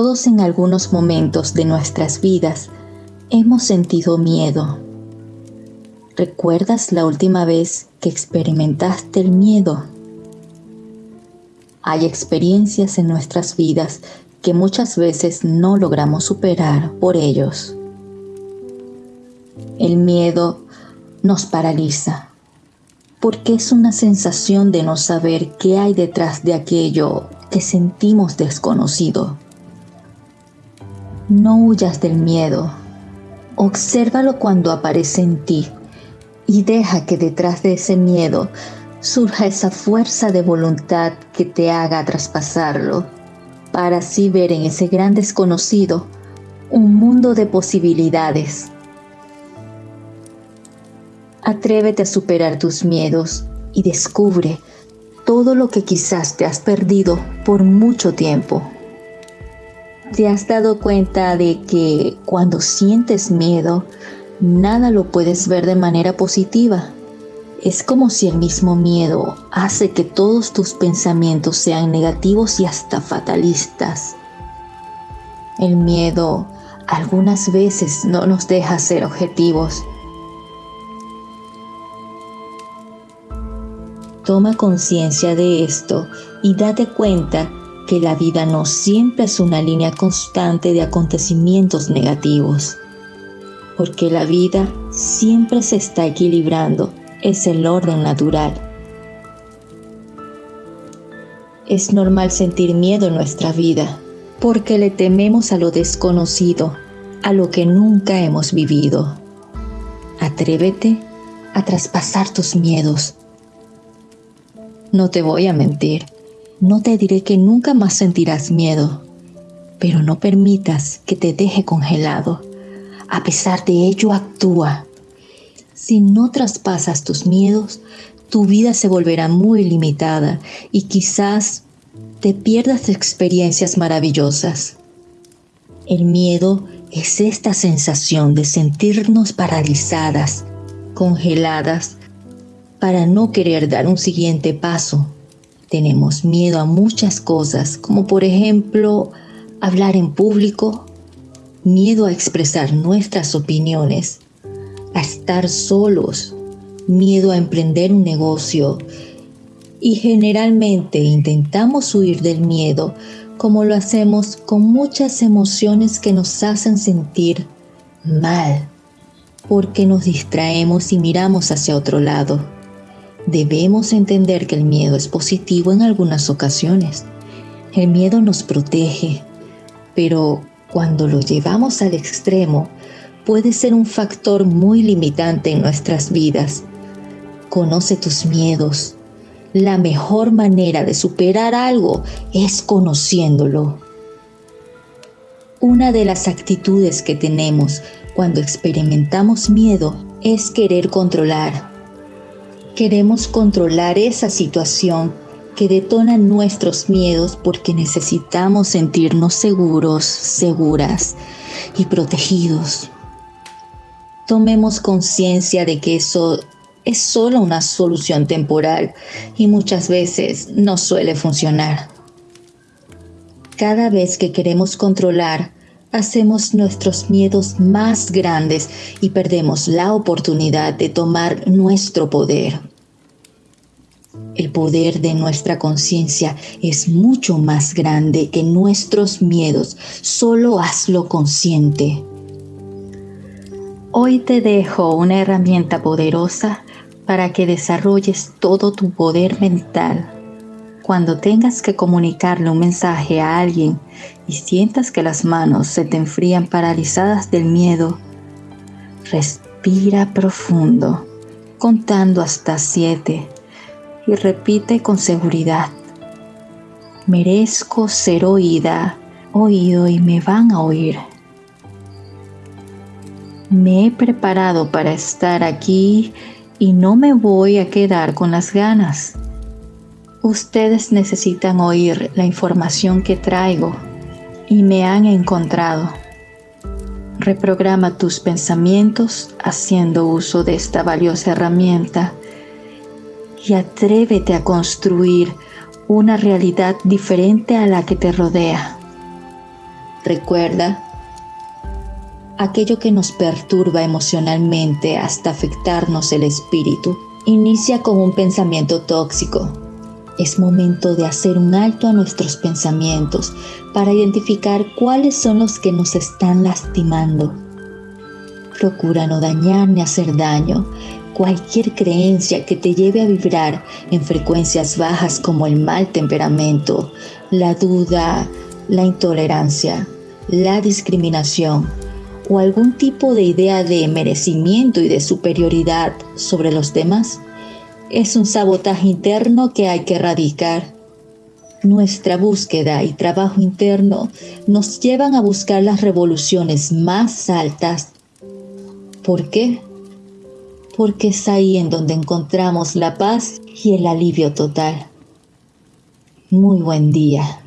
Todos en algunos momentos de nuestras vidas hemos sentido miedo. ¿Recuerdas la última vez que experimentaste el miedo? Hay experiencias en nuestras vidas que muchas veces no logramos superar por ellos. El miedo nos paraliza porque es una sensación de no saber qué hay detrás de aquello que sentimos desconocido. No huyas del miedo. Obsérvalo cuando aparece en ti y deja que detrás de ese miedo surja esa fuerza de voluntad que te haga traspasarlo, para así ver en ese gran desconocido un mundo de posibilidades. Atrévete a superar tus miedos y descubre todo lo que quizás te has perdido por mucho tiempo. ¿Te has dado cuenta de que cuando sientes miedo, nada lo puedes ver de manera positiva? Es como si el mismo miedo hace que todos tus pensamientos sean negativos y hasta fatalistas. El miedo algunas veces no nos deja ser objetivos. Toma conciencia de esto y date cuenta que la vida no siempre es una línea constante de acontecimientos negativos, porque la vida siempre se está equilibrando, es el orden natural. Es normal sentir miedo en nuestra vida, porque le tememos a lo desconocido, a lo que nunca hemos vivido. Atrévete a traspasar tus miedos. No te voy a mentir no te diré que nunca más sentirás miedo, pero no permitas que te deje congelado. A pesar de ello, actúa. Si no traspasas tus miedos, tu vida se volverá muy limitada y quizás te pierdas experiencias maravillosas. El miedo es esta sensación de sentirnos paralizadas, congeladas, para no querer dar un siguiente paso tenemos miedo a muchas cosas, como por ejemplo hablar en público, miedo a expresar nuestras opiniones, a estar solos, miedo a emprender un negocio. Y generalmente intentamos huir del miedo como lo hacemos con muchas emociones que nos hacen sentir mal, porque nos distraemos y miramos hacia otro lado. Debemos entender que el miedo es positivo en algunas ocasiones. El miedo nos protege, pero cuando lo llevamos al extremo, puede ser un factor muy limitante en nuestras vidas. Conoce tus miedos. La mejor manera de superar algo es conociéndolo. Una de las actitudes que tenemos cuando experimentamos miedo es querer controlar, Queremos controlar esa situación que detona nuestros miedos porque necesitamos sentirnos seguros, seguras y protegidos. Tomemos conciencia de que eso es solo una solución temporal y muchas veces no suele funcionar. Cada vez que queremos controlar, hacemos nuestros miedos más grandes y perdemos la oportunidad de tomar nuestro poder. El poder de nuestra conciencia es mucho más grande que nuestros miedos. Solo hazlo consciente. Hoy te dejo una herramienta poderosa para que desarrolles todo tu poder mental. Cuando tengas que comunicarle un mensaje a alguien y sientas que las manos se te enfrían paralizadas del miedo, respira profundo, contando hasta siete y repite con seguridad. Merezco ser oída, oído y me van a oír. Me he preparado para estar aquí y no me voy a quedar con las ganas. Ustedes necesitan oír la información que traigo y me han encontrado. Reprograma tus pensamientos haciendo uso de esta valiosa herramienta y atrévete a construir una realidad diferente a la que te rodea. Recuerda, aquello que nos perturba emocionalmente hasta afectarnos el espíritu, inicia con un pensamiento tóxico. Es momento de hacer un alto a nuestros pensamientos para identificar cuáles son los que nos están lastimando. Procura no dañar ni hacer daño. Cualquier creencia que te lleve a vibrar en frecuencias bajas como el mal temperamento, la duda, la intolerancia, la discriminación, o algún tipo de idea de merecimiento y de superioridad sobre los demás, es un sabotaje interno que hay que erradicar. Nuestra búsqueda y trabajo interno nos llevan a buscar las revoluciones más altas. ¿Por qué? Porque es ahí en donde encontramos la paz y el alivio total. Muy buen día.